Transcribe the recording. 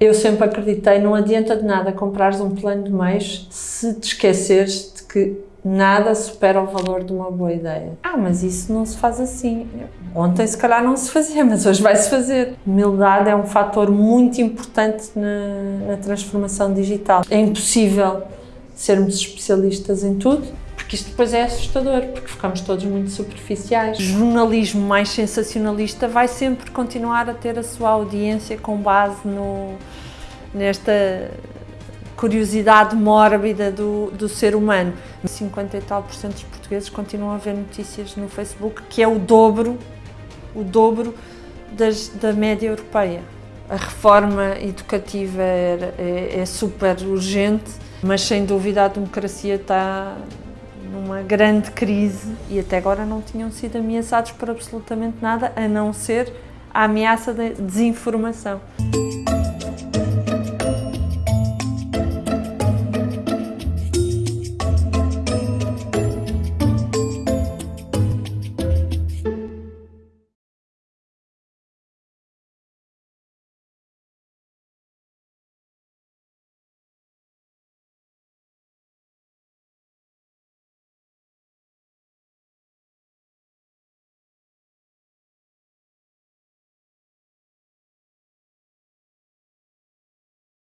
Eu sempre acreditei, não adianta de nada comprares um plano de meios se te esqueceres de que nada supera o valor de uma boa ideia. Ah, mas isso não se faz assim. Ontem se calhar não se fazia, mas hoje vai-se fazer. Humildade é um fator muito importante na, na transformação digital. É impossível sermos especialistas em tudo, porque isto depois é assustador, porque ficamos todos muito superficiais. O jornalismo mais sensacionalista vai sempre continuar a ter a sua audiência com base no, nesta curiosidade mórbida do, do ser humano. 50 e tal por cento dos portugueses continuam a ver notícias no Facebook, que é o dobro, o dobro das, da média europeia. A reforma educativa é, é, é super urgente, mas sem dúvida a democracia está numa grande crise e até agora não tinham sido ameaçados por absolutamente nada, a não ser a ameaça da desinformação.